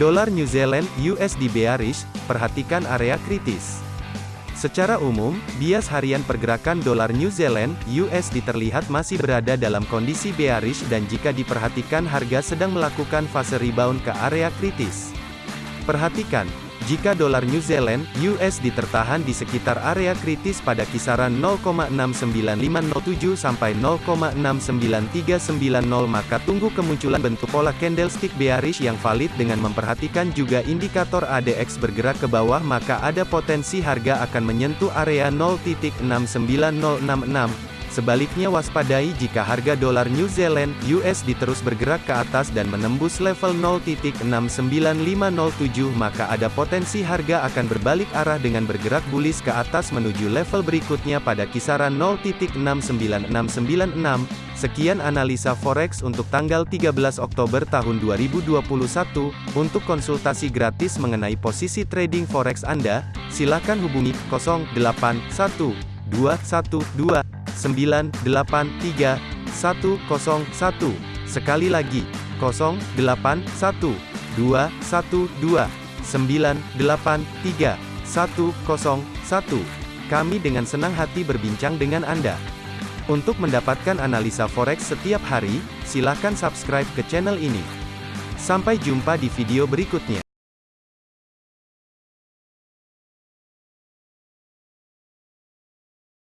Dolar New Zealand USD bearish, perhatikan area kritis. Secara umum, bias harian pergerakan dolar New Zealand USD terlihat masih berada dalam kondisi bearish dan jika diperhatikan harga sedang melakukan fase rebound ke area kritis. Perhatikan, jika dolar New Zealand USD tertahan di sekitar area kritis pada kisaran 0,69507 sampai 0,69390 maka tunggu kemunculan bentuk pola candlestick bearish yang valid dengan memperhatikan juga indikator ADX bergerak ke bawah maka ada potensi harga akan menyentuh area 0.69066 Sebaliknya waspadai jika harga dolar New Zealand USD terus bergerak ke atas dan menembus level 0.69507 maka ada potensi harga akan berbalik arah dengan bergerak bullish ke atas menuju level berikutnya pada kisaran 0.69696. Sekian analisa forex untuk tanggal 13 Oktober tahun 2021. Untuk konsultasi gratis mengenai posisi trading forex Anda, silakan hubungi 081212 983 101. Sekali lagi, 081 212 983 101. Kami dengan senang hati berbincang dengan Anda. Untuk mendapatkan analisa forex setiap hari, silakan subscribe ke channel ini. Sampai jumpa di video berikutnya.